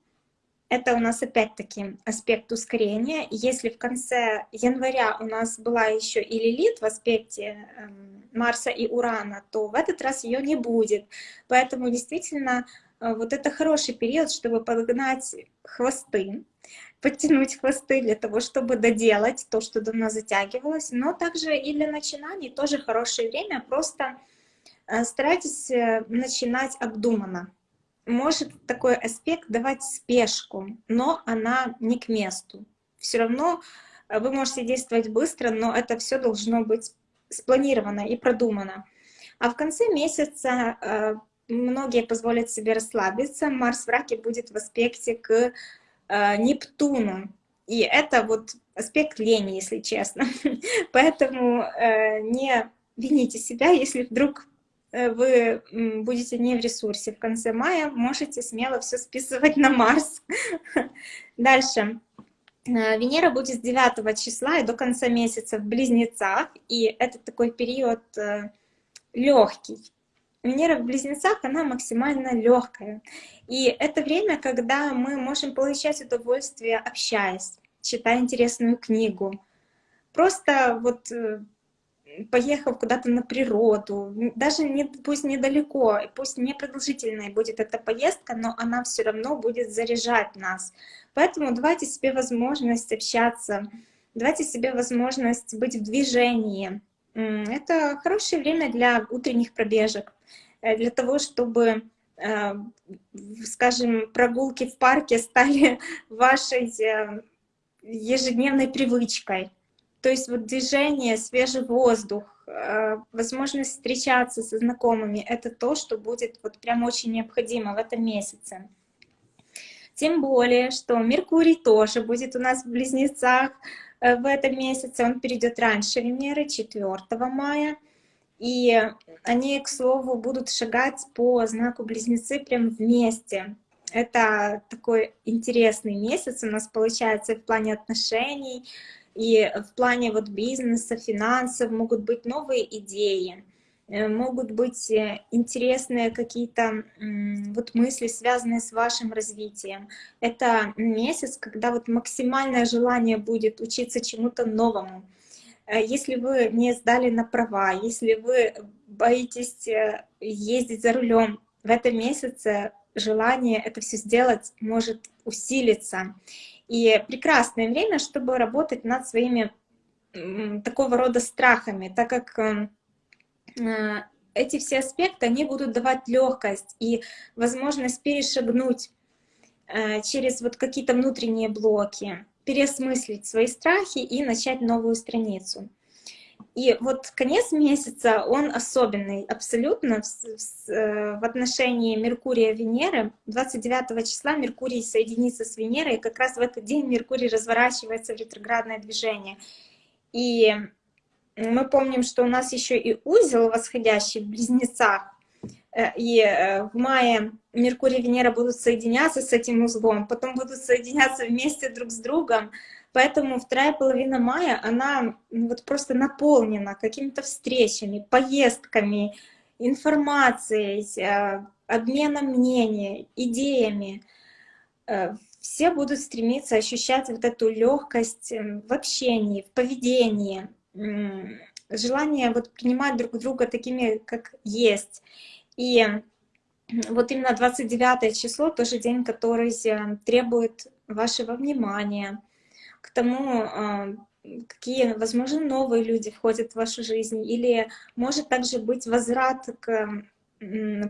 это у нас опять-таки аспект ускорения. Если в конце января у нас была еще и Лилит в аспекте эм, Марса и Урана, то в этот раз ее не будет. Поэтому действительно э, вот это хороший период, чтобы подгнать хвосты, подтянуть хвосты для того, чтобы доделать то, что давно затягивалось. Но также и для начинаний тоже хорошее время. Просто э, старайтесь э, начинать обдуманно может такой аспект давать спешку, но она не к месту. Все равно э, вы можете действовать быстро, но это все должно быть спланировано и продумано. А в конце месяца э, многие позволят себе расслабиться. Марс в раке будет в аспекте к э, Нептуну. И это вот аспект лени, если честно. Поэтому не вините себя, если вдруг Э, вы будете не в ресурсе в конце мая, можете смело все списывать на Марс. Дальше. Э, Венера будет с 9 числа и до конца месяца в Близнецах, и это такой период э, легкий. Венера в Близнецах, она максимально легкая. И это время, когда мы можем получать удовольствие, общаясь, читая интересную книгу. Просто вот поехав куда-то на природу, даже не, пусть недалеко, пусть не продолжительная будет эта поездка, но она все равно будет заряжать нас. Поэтому давайте себе возможность общаться, давайте себе возможность быть в движении. Это хорошее время для утренних пробежек, э, для того, чтобы, э, скажем, прогулки в парке стали вашей э, ежедневной привычкой. То есть вот движение, свежий воздух, возможность встречаться со знакомыми — это то, что будет вот прям очень необходимо в этом месяце. Тем более, что Меркурий тоже будет у нас в Близнецах в этом месяце. Он перейдет раньше Венеры, 4 мая. И они, к слову, будут шагать по знаку Близнецы прям вместе. Это такой интересный месяц у нас получается в плане отношений, и в плане вот бизнеса, финансов могут быть новые идеи, э, могут быть э, интересные какие-то вот мысли, связанные с вашим развитием. Это месяц, когда вот максимальное желание будет учиться чему-то новому. Э, если вы не сдали на права, если вы боитесь ездить за рулем, в этом месяце желание это все сделать может усилиться. И прекрасное время, чтобы работать над своими такого рода страхами, так как эм, э, эти все аспекты, они будут давать легкость и возможность перешагнуть э, через вот какие-то внутренние блоки, переосмыслить свои страхи и начать новую страницу. И вот конец месяца, он особенный абсолютно в, э, в отношении Меркурия-Венеры. 29 числа Меркурий соединится с Венерой, и как раз в этот день Меркурий разворачивается в ретроградное движение. И мы помним, что у нас еще и узел восходящий в Близнецах, э, и э, в мае Меркурий и Венера будут соединяться с этим узлом, потом будут соединяться вместе друг с другом, Поэтому вторая половина мая, она вот просто наполнена какими-то встречами, поездками, информацией, э, обменом мнений, идеями. Все будут стремиться ощущать вот эту легкость в общении, в поведении, желание вот принимать друг друга такими, как есть. И вот именно 29 число тоже день, который э, требует вашего внимания, к тому, а, какие, возможно, новые люди входят в вашу жизнь, или может также быть возврат к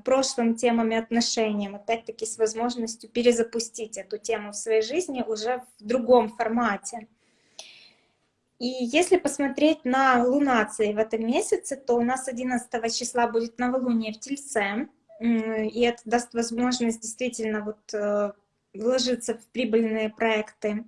прошлым темам и отношениям, опять-таки с возможностью перезапустить эту тему в своей жизни уже в другом формате. И если посмотреть на лунации в этом месяце, то у нас 11 числа будет новолуние в Тельце, и это даст возможность действительно вот э, вложиться в прибыльные проекты.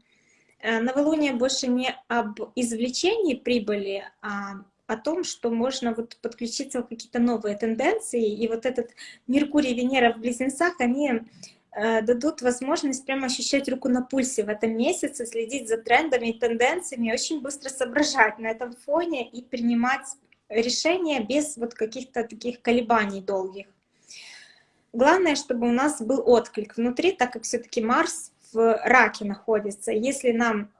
Э, новолуние больше не об извлечении прибыли, а о том, что можно вот подключиться в какие-то новые тенденции. И вот этот Меркурий, Венера в Близнецах, они дадут возможность прямо ощущать руку на пульсе в этом месяце, следить за трендами и тенденциями, очень быстро соображать на этом фоне и принимать решения без вот каких-то таких колебаний долгих. Главное, чтобы у нас был отклик внутри, так как все-таки Марс в раке находится. Если нам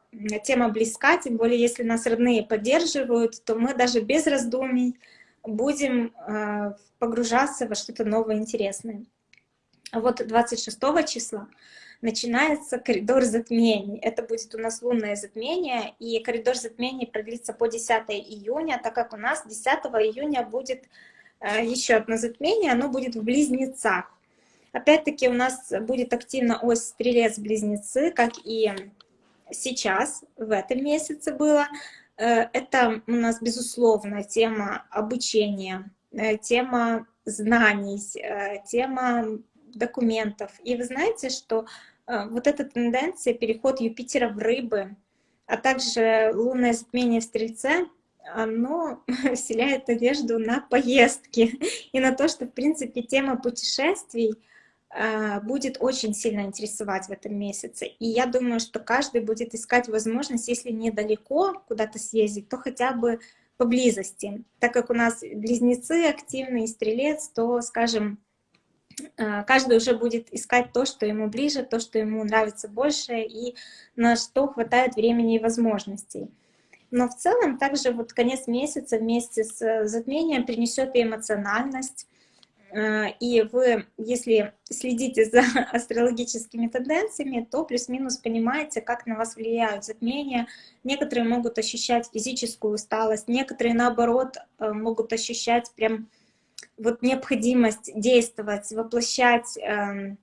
тема близка, тем более если нас родные поддерживают, то мы даже без раздумий будем э, погружаться во что-то новое, интересное. Вот 26 числа начинается коридор затмений. Это будет у нас лунное затмение, и коридор затмений продлится по 10 июня, так как у нас 10 июня будет э, еще одно затмение, оно будет в Близнецах. Опять-таки у нас будет активно ось Стрелец-Близнецы, как и сейчас, в этом месяце было. Э, это у нас, безусловно, тема обучения, э, тема знаний, тема документов. И вы знаете, что вот эта тенденция, переход Юпитера в рыбы, а также лунное затмение в Стрельце, оно вселяет надежду на поездки и на то, что, в принципе, тема путешествий — а, будет очень сильно интересовать в этом месяце. И я думаю, что каждый будет искать возможность, если недалеко куда-то съездить, то хотя бы поблизости. Так как у нас близнецы активные, стрелец, то, скажем, каждый уже будет искать то, что ему ближе, то, что ему нравится больше, и на что хватает времени и возможностей. Но в целом также вот конец месяца вместе с затмением принесет и эмоциональность, Э, и вы, если следите за астрологическими тенденциями, то плюс-минус понимаете, как на вас влияют затмения. Некоторые могут ощущать физическую усталость, некоторые, наоборот, э, могут ощущать прям вот необходимость действовать, воплощать эм,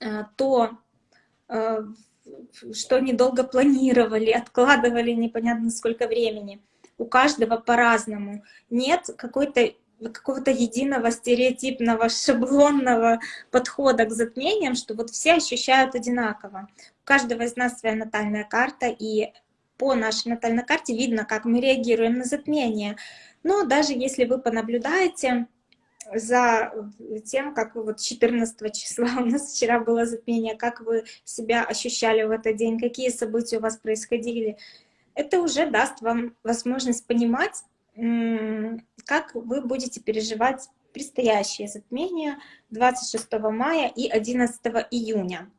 э, то, что недолго планировали, откладывали непонятно сколько времени. У каждого по-разному. Нет какой-то какого-то единого стереотипного шаблонного подхода к затмениям, что вот все ощущают одинаково. У каждого из нас своя натальная карта, и по нашей натальной карте видно, как мы реагируем на затмение. Но даже если вы понаблюдаете за тем, как вы вот 14 числа у нас вчера было затмение, как вы себя ощущали в этот день, какие события у вас происходили, это уже даст вам возможность понимать, как вы будете переживать предстоящее затмение 26 мая и 11 июня.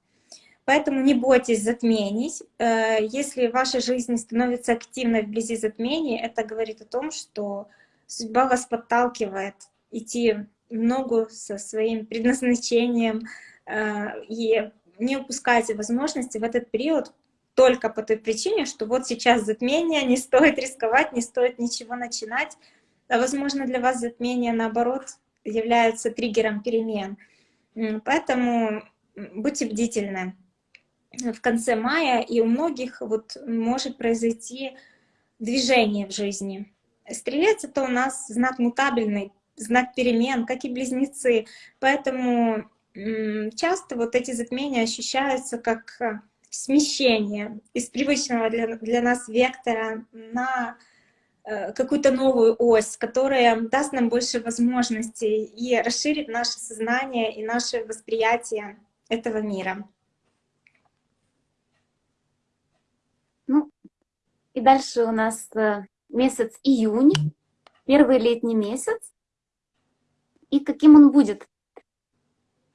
Поэтому не бойтесь затмений. Э, если ваша жизнь становится активной вблизи затмений, это говорит о том, что судьба вас подталкивает идти в ногу со своим предназначением э, и не упускайте возможности в этот период только по той причине, что вот сейчас затмение, не стоит рисковать, не стоит ничего начинать. А возможно, для вас затмение, наоборот, является триггером перемен. Поэтому будьте бдительны. В конце мая и у многих вот может произойти движение в жизни. Стрелец — это у нас знак мутабельный, знак перемен, как и близнецы. Поэтому часто вот эти затмения ощущаются как смещение из привычного для, для нас вектора на э, какую-то новую ось, которая даст нам больше возможностей и расширит наше сознание и наше восприятие этого мира. Ну, и дальше у нас э, месяц июнь, первый летний месяц. И каким он будет?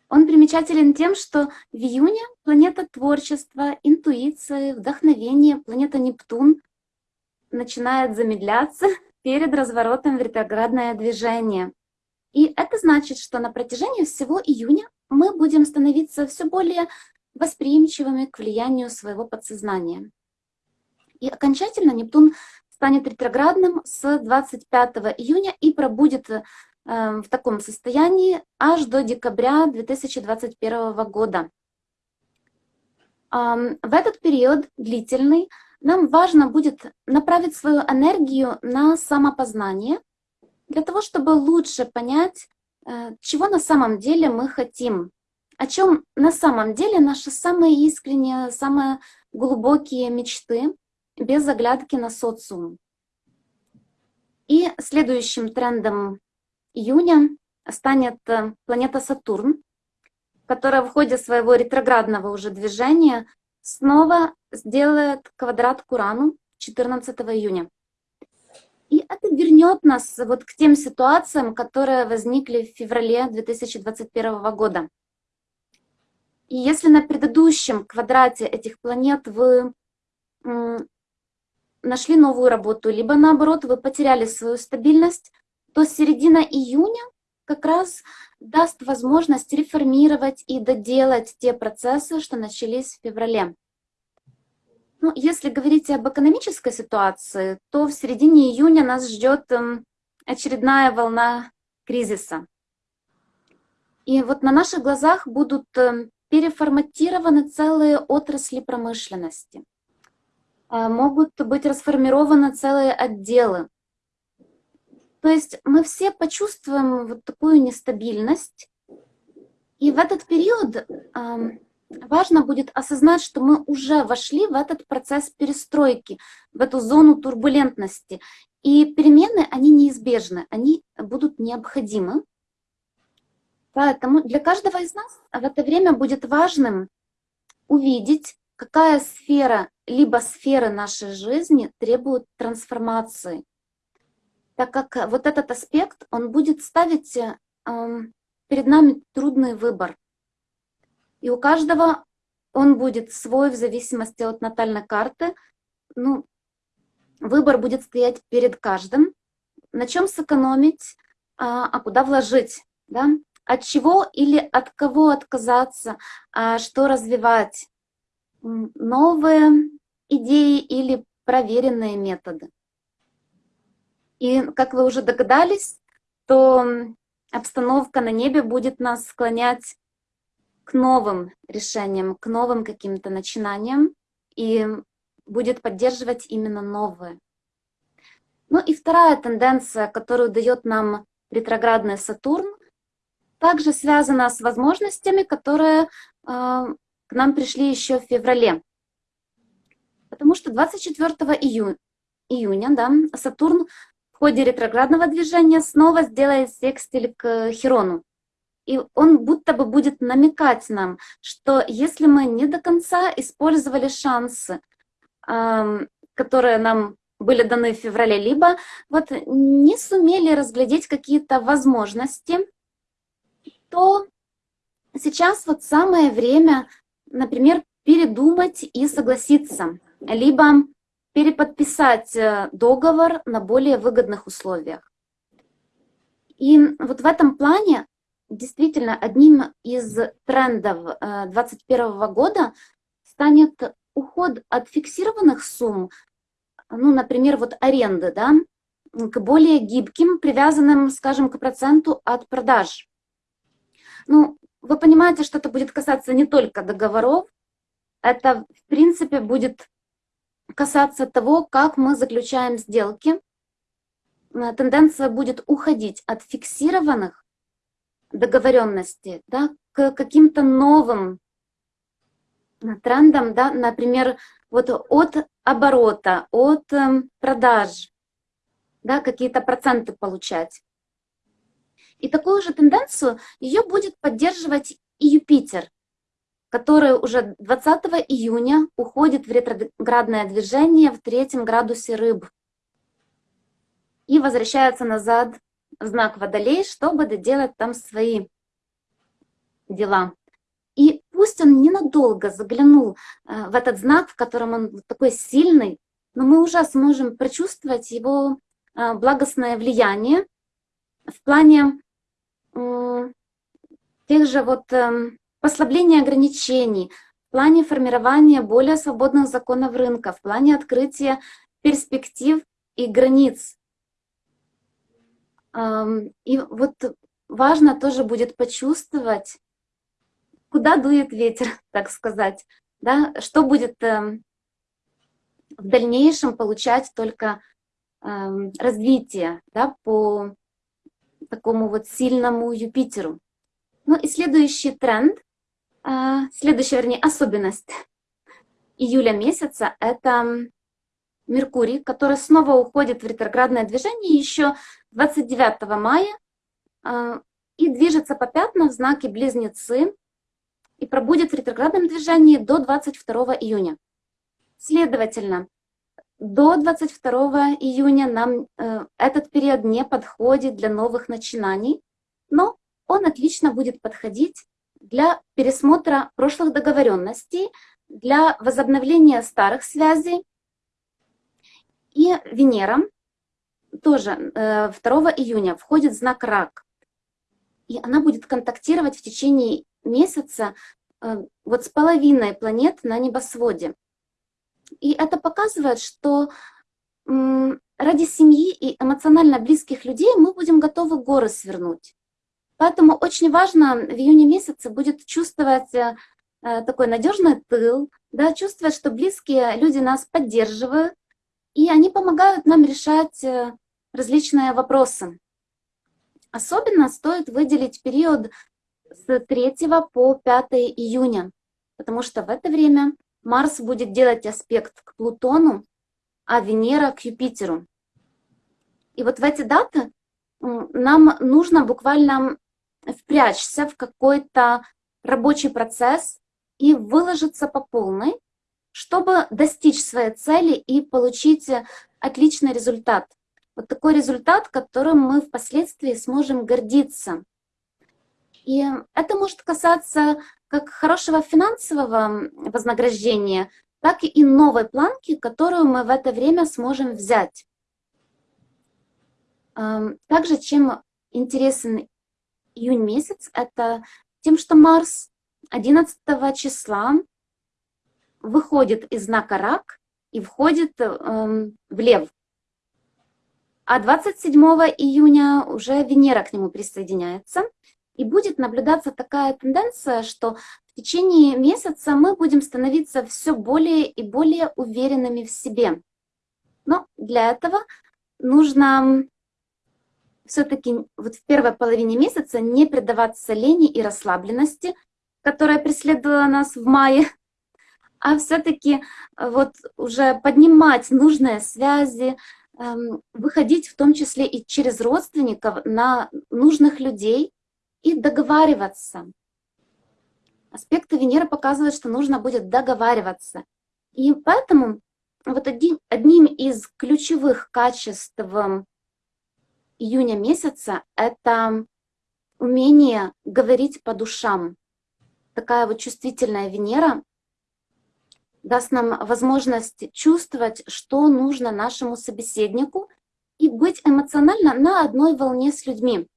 Он примечателен тем, что в июне планета творчества, интуиции, вдохновения, планета Нептун начинает замедляться перед разворотом в ретроградное движение. И это значит, что на протяжении всего июня мы будем становиться все более восприимчивыми к влиянию своего подсознания. И окончательно Нептун станет ретроградным с 25 июня и пробудет э, в таком состоянии аж до декабря 2021 года. В этот период длительный нам важно будет направить свою энергию на самопознание, для того, чтобы лучше понять, э, чего на самом деле мы хотим, о чем на самом деле наши самые искренние, самые глубокие мечты, без оглядки на социум. И следующим трендом июня станет э, планета Сатурн, которая в ходе своего ретроградного уже движения снова сделает квадрат к Урану 14 июня. И это вернет нас вот к тем ситуациям, которые возникли в феврале 2021 года. И если на предыдущем квадрате этих планет вы нашли новую работу, либо наоборот вы потеряли свою стабильность, то середина июня как раз даст возможность реформировать и доделать те процессы, что начались в феврале. Ну, если говорить об экономической ситуации, то в середине июня нас ждет эм, очередная волна кризиса. И вот на наших глазах будут эм, переформатированы целые отрасли промышленности. А, могут быть расформированы целые отделы. То есть мы все почувствуем вот такую нестабильность. И в этот период важно будет осознать, что мы уже вошли в этот процесс перестройки, в эту зону турбулентности. И перемены, они неизбежны, они будут необходимы. Поэтому для каждого из нас в это время будет важным увидеть, какая сфера, либо сферы нашей жизни требуют трансформации. Так как вот этот аспект, он будет ставить э, перед нами трудный выбор. И у каждого он будет свой в зависимости от натальной карты. Ну, выбор будет стоять перед каждым. На чем сэкономить, а, а куда вложить, да? От чего или от кого отказаться, а что развивать новые идеи или проверенные методы. И, как вы уже догадались, то обстановка на небе будет нас склонять к новым решениям, к новым каким-то начинаниям и будет поддерживать именно новые. Ну и вторая тенденция, которую дает нам ретроградный Сатурн, также связана с возможностями, которые э, к нам пришли еще в феврале. Потому что 24 июня, июня да, Сатурн в ходе ретроградного движения снова сделает секстиль к Хирону. И он будто бы будет намекать нам, что если мы не до конца использовали шансы, которые нам были даны в феврале, либо вот не сумели разглядеть какие-то возможности, то сейчас вот самое время например, передумать и согласиться, либо переподписать э, договор на более выгодных условиях. И вот в этом плане действительно одним из трендов 2021 э, года станет уход от фиксированных сумм, ну, например, вот аренды, да, к более гибким, привязанным, скажем, к проценту от продаж. Ну, вы понимаете, что это будет касаться не только договоров, это, в принципе, будет касаться того, как мы заключаем сделки. Э, тенденция будет уходить от фиксированных договоренностей да, к каким-то новым трендам, да, например, вот от оборота, от эм, продаж, да, какие-то проценты получать. И такую же тенденцию ее будет поддерживать и Юпитер, который уже 20 июня уходит в ретроградное движение в третьем градусе рыб и возвращается назад в знак Водолей, чтобы доделать там свои дела. И пусть он ненадолго заглянул э, в этот знак, в котором он такой сильный, но мы уже сможем прочувствовать его э, благостное влияние в плане тех же вот эм, послабления ограничений, в плане формирования более свободных законов рынка, в плане открытия перспектив и границ. И вот важно тоже будет почувствовать, куда дует ветер, так сказать, да, что будет эм, в дальнейшем получать только эм, развитие да, по такому вот сильному Юпитеру. Ну и следующий тренд, а, следующая, вернее, особенность июля месяца – это Меркурий, который снова уходит в ретроградное движение еще 29 мая а, и движется по пятнам в знаке Близнецы и пробудет в ретроградном движении до 22 июня. Следовательно, до 22 июня нам э, этот период не подходит для новых начинаний, но он отлично будет подходить для пересмотра прошлых договоренностей, для возобновления старых связей. И Венера тоже 2 э, июня входит знак Рак. И она будет контактировать в течение месяца э, вот с половиной планет на небосводе. И это показывает, что ради семьи и эмоционально близких людей мы будем готовы горы свернуть. Поэтому очень важно в июне месяце будет чувствовать э, такой надежный тыл, да, чувствовать, что близкие люди нас поддерживают, и они помогают нам решать э, различные вопросы. Особенно стоит выделить период с 3 по 5 июня, потому что в это время Марс будет делать аспект к Плутону, а Венера к Юпитеру. И вот в эти даты нам нужно буквально впрячься в какой-то рабочий процесс и выложиться по полной, чтобы достичь своей цели и получить отличный результат. Вот такой результат, которым мы впоследствии сможем гордиться. И это может касаться как хорошего финансового вознаграждения, так и новой планки, которую мы в это время сможем взять. Также чем интересен июнь месяц, это тем, что Марс 11 числа выходит из знака Рак и входит эм, в Лев. А 27 июня уже Венера к нему присоединяется. И будет наблюдаться такая тенденция, что в течение месяца мы будем становиться все более и более уверенными в себе. Но для этого нужно все-таки вот в первой половине месяца не предаваться лени и расслабленности, которая преследовала нас в мае, а все-таки вот уже поднимать нужные связи, эм, выходить в том числе и через родственников на нужных людей и договариваться. Аспекты Венеры показывают, что нужно будет договариваться. И поэтому вот один, одним из ключевых качеств июня месяца — это умение говорить по душам. Такая вот чувствительная Венера даст нам возможность чувствовать, что нужно нашему собеседнику и быть эмоционально на одной волне с людьми.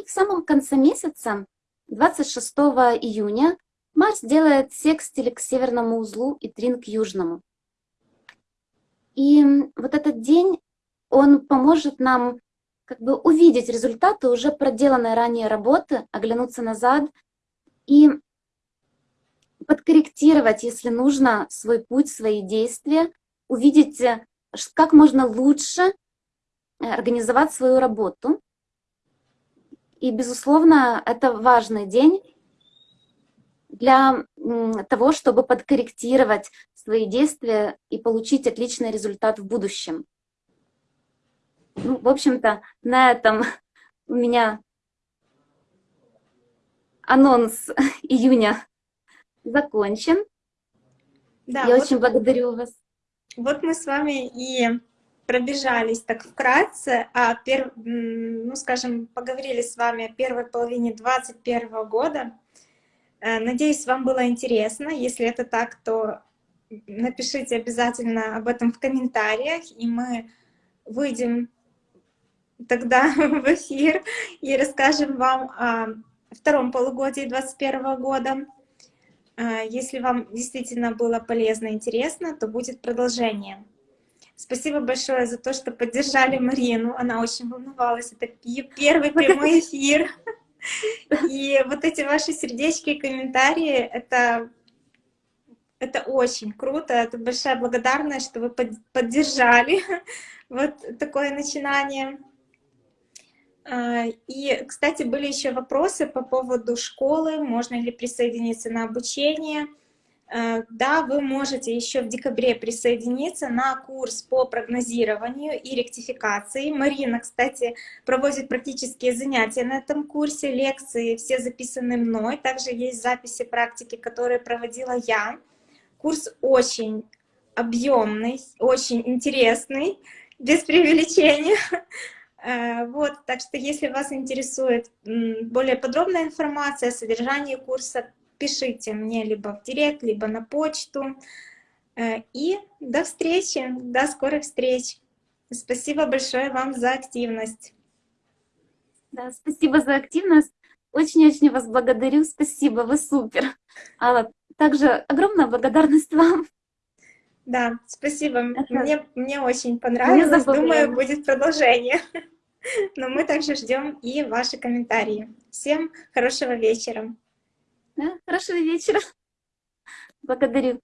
И в самом конце месяца, 26 июня, Марс делает секстиль к северному узлу и трин к южному. И вот этот день он поможет нам как бы увидеть результаты уже проделанной ранее работы, оглянуться назад и подкорректировать, если нужно, свой путь, свои действия, увидеть, э, как можно лучше э, организовать свою работу. И, безусловно, это важный день для того, чтобы подкорректировать свои действия и получить отличный результат в будущем. Ну, в общем-то, на этом у меня анонс июня закончен. Да, Я вот, очень благодарю вас. Вот мы с вами и пробежались так вкратце, а пер, ну, скажем, поговорили с вами о первой половине 2021 года. Э, надеюсь, вам было интересно. Если это так, то напишите обязательно об этом в комментариях, и мы выйдем тогда в эфир и расскажем вам о втором полугодии 2021 года. Э, если вам действительно было полезно и интересно, то будет продолжение. Спасибо большое за то, что поддержали Марину. Она очень волновалась. Это первый прямой эфир. И вот эти ваши сердечки и комментарии, это, это очень круто. Это большая благодарность, что вы поддержали вот такое начинание. А, и, кстати, были еще вопросы по поводу школы, можно ли присоединиться на обучение. Э, да, вы можете еще в декабре присоединиться на курс по прогнозированию и ректификации. Марина, кстати, проводит практические занятия на этом курсе, лекции все записаны мной. Также есть записи практики, которые проводила я. Курс очень объемный, очень интересный, без преувеличения. Э, вот, так что если вас интересует более подробная информация о содержании курса, пишите мне либо в директ, либо на почту. Э, и до встречи, до скорых встреч. Спасибо большое вам за активность. Да, спасибо за активность. Очень-очень вас благодарю. Спасибо, вы супер. Алла, также огромная благодарность вам. Да, спасибо. Мне, мне очень понравилось. Думаю, будет продолжение. Но мы также ждем и ваши комментарии. Всем хорошего вечера. Да? Хорошего вечера. Благодарю.